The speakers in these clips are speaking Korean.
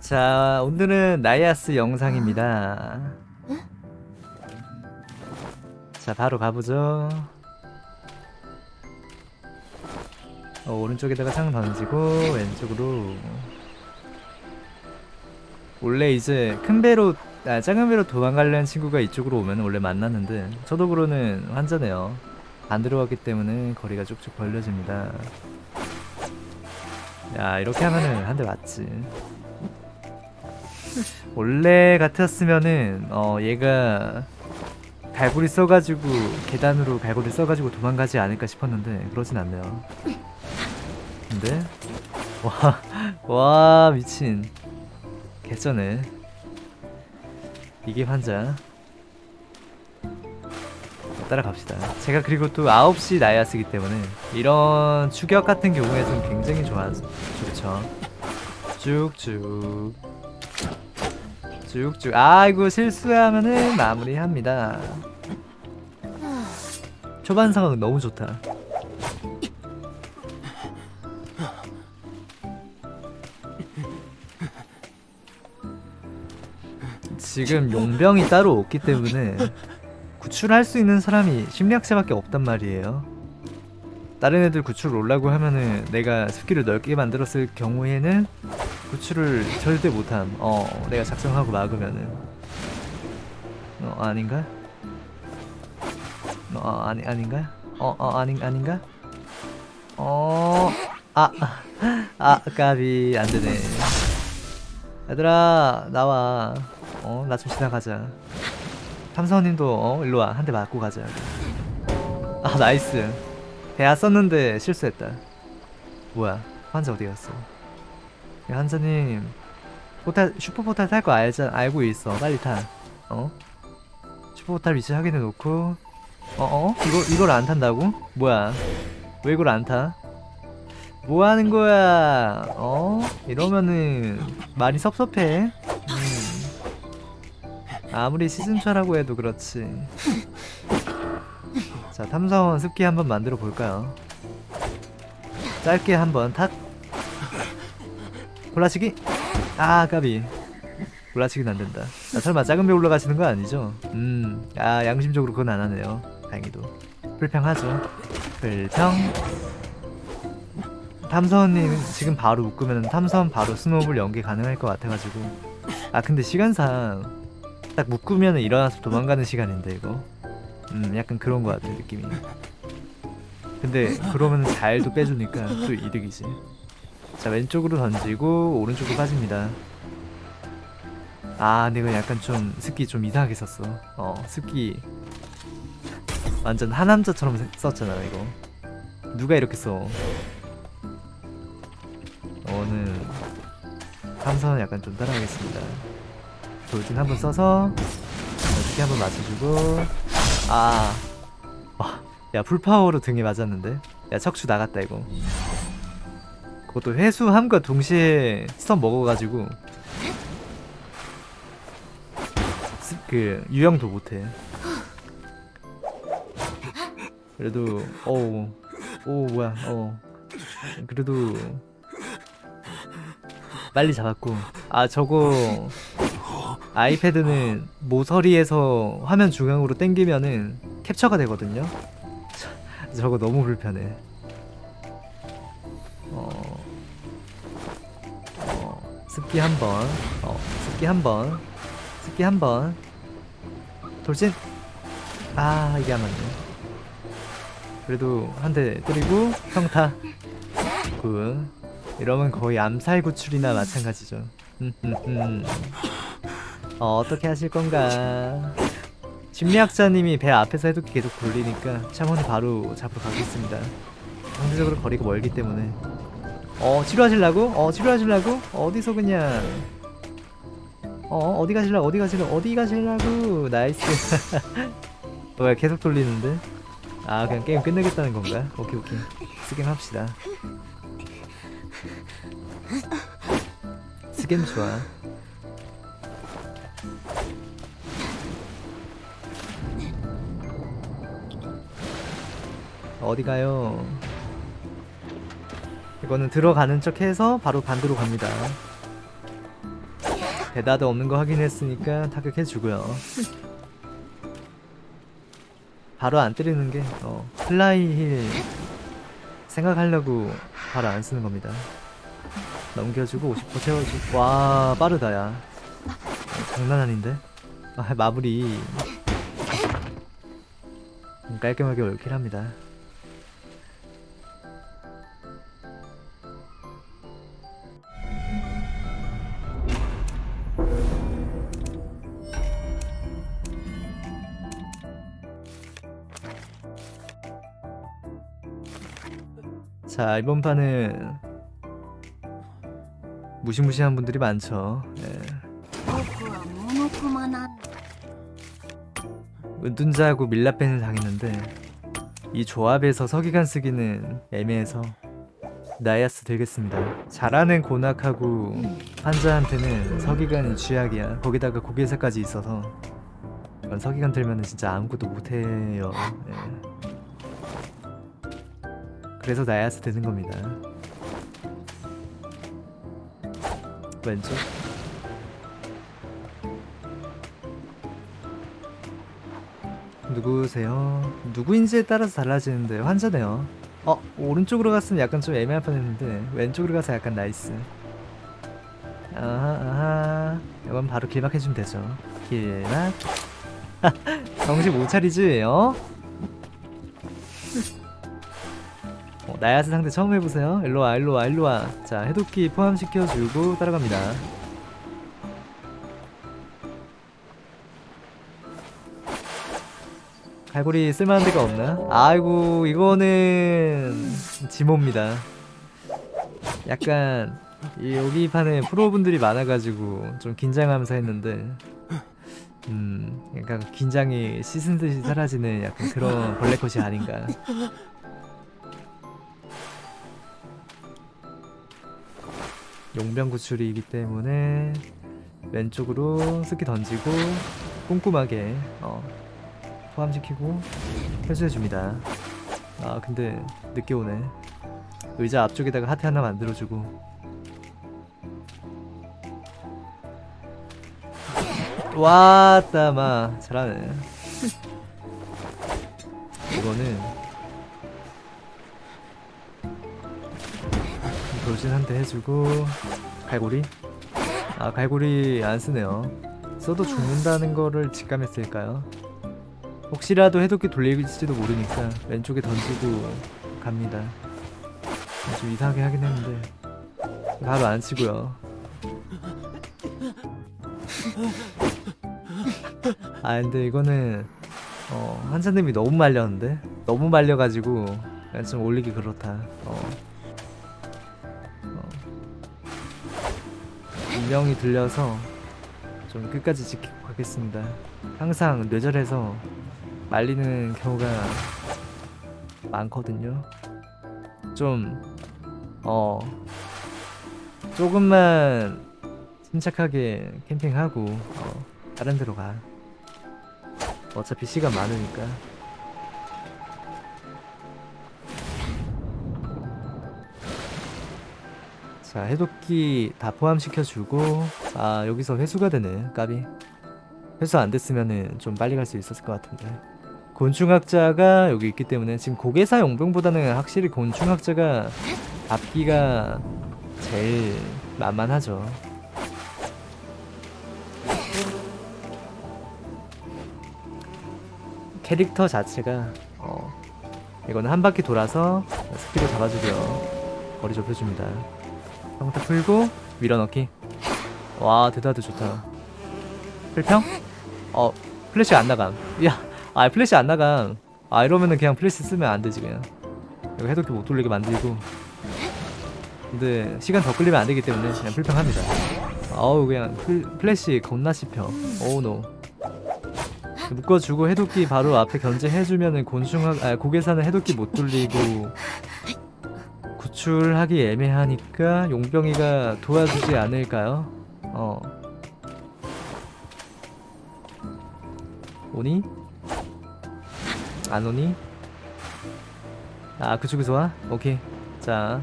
자 오늘은 나이아스 영상입니다. 자 바로 가보죠. 어, 오른쪽에다가 창 던지고 왼쪽으로. 원래 이제 큰 배로 아 작은 배로 도망가려는 친구가 이쪽으로 오면 원래 만났는데 저도그로는 환자네요. 안 들어갔기 때문에 거리가 쭉쭉 벌려집니다. 야 이렇게 하면은 한 대 맞지 원래 같았으면은 어 얘가 갈고리 써가지고 계단으로 갈고리 써가지고 도망가지 않을까 싶었는데 그러진 않네요. 근데 와, 와 미친. 개쩌네. 이게 환자. 따라갑시다. 제가 그리고 또 9시 나야스기 때문에 이런 추격 같은 경우에는 굉장히 좋아 좋죠. 쭉쭉 쭉쭉 아이고 실수하면은 마무리합니다. 초반 상황 너무 좋다. 지금 용병이 따로 없기 때문에 구출할 수 있는 사람이 심리학자밖에 없단 말이에요. 다른 애들 구출 올라고 하면은 내가 습기를 넓게 만들었을 경우에는 구출을 절대 못함. 어 내가 작성하고 막으면은. 어 아닌가? 어 아니 아닌가? 어어 아닌 아닌가? 어아아 아, 까비 안되네. 얘들아 나와. 어 나 좀 지나가자. 탐사원님도 어 일로와. 한 대 맞고 가자. 아 나이스. 대야 썼는데 실수했다. 뭐야? 환자 어디 갔어 야, 환자님 포탈 슈퍼포탈 탈 거 알자 알고 있어 빨리 타 어? 슈퍼포탈 위치 확인해 놓고 어어? 이거 이걸 안 탄다고? 뭐야 왜 이걸 안 타? 뭐 하는 거야 어? 이러면은 많이 섭섭해 음. 아무리 시즌차라고 해도 그렇지 자 탐사원 습기 한번 만들어 볼까요 짧게 한번 탁 골라치기? 아 까비. 골라치기는 안된다. 아, 설마 작은 배 올라가시는 거 아니죠? 음아 양심적으로 그건 안 하네요. 다행히도. 불평하죠. 불평. 탐사원님 지금 바로 묶으면 탐사원 바로 스노우볼 연계 가능할 것 같아가지고. 아 근데 시간상 딱 묶으면 일어나서 도망가는 시간인데 이거. 음 약간 그런 것 같아 느낌이 근데 그러면 잘도 빼주니까 또 이득이지 자 왼쪽으로 던지고 오른쪽으로 빠집니다. 아 근데 이거 약간 좀 습기 좀 이상하게 썼어. 어 습기. 완전 하남자처럼 썼잖아 이거. 누가 이렇게 써? 어는 함선은 약간 좀 따라가겠습니다. 돌진 한번 써서 어떻게 한번 맞춰주고. 아 와, 야 풀파워로 등에 맞았는데? 야 척추 나갔다 이거 그것도 회수함과 동시에 스턴 먹어가지고. 스, 그 유형도 못해. 그래도 어우 오 뭐야 어 그래도 빨리 잡았고. 아 저거 아이패드는 모서리에서 화면 중앙으로 당기면은 캡처가 되거든요. 저거 너무 불편해 습기 한번. 어 습기 한번. 습기 한번. 돌진. 아 이게 안 맞네. 그래도 한 대 때리고 평타 good. 이러면 거의 암살 구출이나 마찬가지죠. 어, 어떻게 하실 건가? 심리학자님이 배 앞에서 해독기 계속 돌리니까 샤먼이 바로 잡으러 가겠습니다. 상대적으로 거리가 멀기 때문에 어 치료하실라고? 어 치료하실라고? 어디서 그냥 어 어디 가실라고 어디 가실라고 어디 가실라고 nice 뭐야 계속 돌리는데 아 그냥 게임 끝내겠다는 건가? 오케이 오케이 스겜 합시다 스겜 좋아 어디 가요? 이거는 들어가는 척 해서 바로 반대로 갑니다. 대다도 없는 거 확인했으니까 타격해주고요. 바로 안 때리는 게 어, 플라이휠 생각하려고 바로 안 쓰는 겁니다. 넘겨주고 50% 채워주고 와 빠르다 야. 어, 장난 아닌데? 아, 마무리. 음, 깔끔하게 올킬합니다 자 이번 판은 무시무시한 분들이 많죠. 네. 은둔자하고 밀라펜을 당했는데 이 조합에서 서기관 쓰기는 애매해서 나야스 들겠습니다. 잘하는 고낙하고 환자한테는 서기관이 쥐약이야. 거기다가 고개사까지 있어서 서기관 들면 진짜 아무것도 못해요. 네. 그래서 나야스 되는 겁니다 왼쪽 누구세요? 누구인지에 따라서 달라지는데 환자네요. 어 오른쪽으로 갔으면 약간 좀 애매할 뻔했는데 왼쪽으로 가서 약간 nice. 아하 아하 이건 바로 길막 해주면 되죠. 길막. 정신 못 차리지? 어? 나이아스 상대 처음 해보세요. 일로와 일로와 일로와. 자 해독기 포함시켜주고 따라갑니다. 갈고리 쓸만한 데가 없나? 아이고 이거는 지모입니다 약간 이 여기 판에 프로분들이 많아가지고 좀 긴장하면서 했는데 음 약간 긴장이 씻은 듯이 사라지는 약간 그런 벌레컷이 아닌가 용병 구출이기 때문에 왼쪽으로 스키 던지고 꼼꼼하게 어, 포함시키고 회수해줍니다. 아 근데 늦게 오네. 의자 앞쪽에다가 하트 하나 만들어주고. 왔다 마. 잘하네. 이거는 돌진 한 대 해주고 갈고리 아 갈고리 안 쓰네요 써도 죽는다는 거를 직감했을까요? 혹시라도 해독기 돌릴지도 모르니까 왼쪽에 던지고 갑니다. 좀 이상하게 하긴 했는데 바로 안 치고요. 아 근데 이거는 어, 한사님이 너무 말렸는데 너무 말려가지고 좀 올리기 그렇다. 어. 어. 명이 들려서 좀 끝까지 지키고 가겠습니다. 항상 뇌절해서 말리는 경우가 많거든요. 좀, 어, 조금만 침착하게 캠핑하고, 어, 다른 데로 가. 어차피 시간 많으니까. 자, 해독기 다 포함시켜주고, 아, 여기서 회수가 되네, 까비. 회수 안 됐으면은 좀 빨리 갈 수 있었을 것 같은데. 곤충학자가 여기 있기 때문에 지금 고개사 용병보다는 확실히 곤충학자가 앞기가 제일 만만하죠. 캐릭터 자체가 어 이거는 한 바퀴 돌아서 스피드 잡아주고요. 거리 좁혀줍니다. 평타 풀고 밀어넣기. 와 대다드 좋다. 필평? 어 플래시 안 나감. 야, 아 플래시 안 나감. 아 이러면은 그냥 플래시 쓰면 안 되지 그냥. 이거 해독기 못 돌리게 만들고. 근데 시간 더 끌리면 안 되기 때문에 그냥 필평합니다. 아우 그냥 플, 플래시 겁나 씹혀. 오우 노. 묶어주고 해독기 바로 앞에 견제해주면은 곤충학 아 고개사는 해독기 못 돌리고 구출하기 애매하니까 용병이가 도와주지 않을까요? 어. 오니? 안 오니? 아 그쪽에서 와? 오케이 자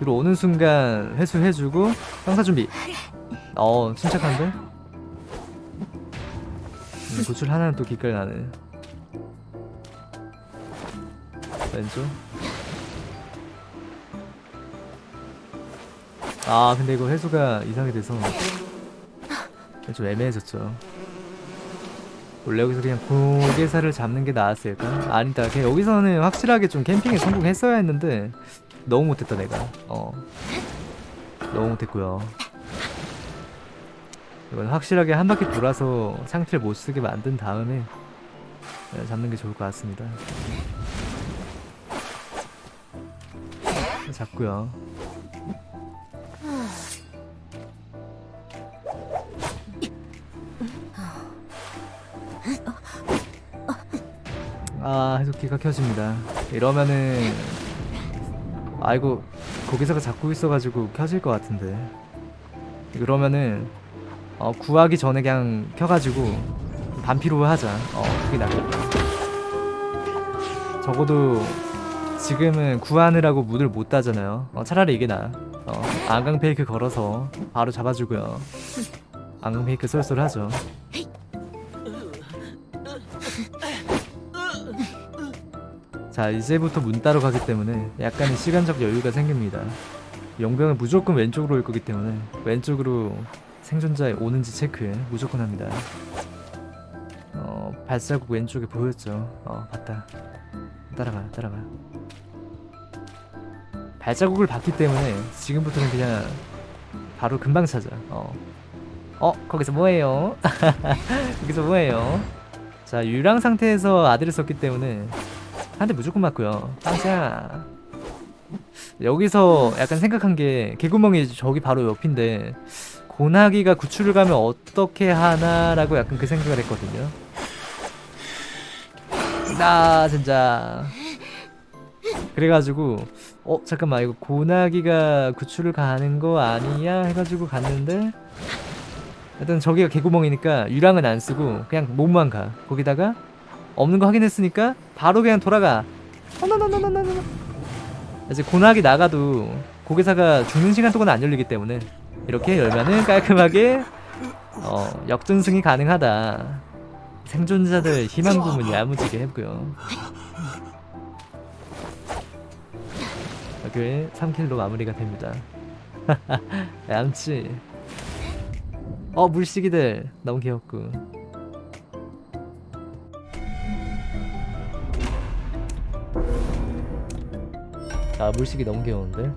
들어오는 순간 회수해주고 형사 준비 어 침착한데? 음, 고출 하나는 또 기깔 나네 왼쪽 아 근데 이거 회수가 이상하게 돼서 좀 애매해졌죠. 원래 여기서 그냥 고개사를 잡는 게 나았을까? 아니다 그냥 여기서는 확실하게 좀 캠핑에 성공했어야 했는데 너무 못했다 내가. 어. 너무 못했고요. 이건 확실하게 한 바퀴 돌아서 상태를 못 쓰게 만든 다음에 네, 잡는 게 좋을 것 같습니다. 잡고요 아 해독기가 켜집니다. 이러면은 아이고 거기서가 잡고 있어가지고 켜질 것 같은데. 그러면은 어, 구하기 전에 그냥 켜가지고 반피로 하자. 어 그게 낫겠다. 적어도 지금은 구하느라고 문을 못 따잖아요. 어, 차라리 이게 나아. 어, 안강 페이크 걸어서 바로 잡아주고요. 안강 페이크 쏠쏠하죠. 자 이제부터 문 따러 가기 때문에 약간의 시간적 여유가 생깁니다. 용병은 무조건 왼쪽으로 올 거기 때문에 왼쪽으로 생존자 오는지 체크 무조건 합니다. 어 발자국 왼쪽에 보였죠. 어 봤다. 따라가 따라가 발자국을 봤기 때문에 지금부터는 그냥 바로 금방 찾아. 어, 어 거기서 뭐해요? 거기서 뭐해요? 자 유랑 상태에서 아들을 썼기 때문에 한 대 무조건 맞고요. 빵샤. 여기서 약간 생각한 게 개구멍이 저기 바로 옆인데 고나기가 구출을 가면 어떻게 하나라고 약간 그 생각을 했거든요. 나 진짜. 그래가지고 어 잠깐만 이거 고나기가 구출을 가는 거 아니야? 해가지고 갔는데? 일단 저기가 개구멍이니까 유랑은 안 쓰고 그냥 몸만 가. 거기다가 없는 거 확인했으니까 바로 그냥 돌아가. 어너너너너너너 이제 고나기 나가도 고개사가 죽는 시간 동안 안 열리기 때문에 이렇게 열면은 깔끔하게 어 역전승이 가능하다. 생존자들 희망 부문 야무지게 했고요 이렇게 3킬로 마무리가 됩니다. 얌치. 어 물시기들. 너무 귀엽고. 아 물시기 너무 귀여운데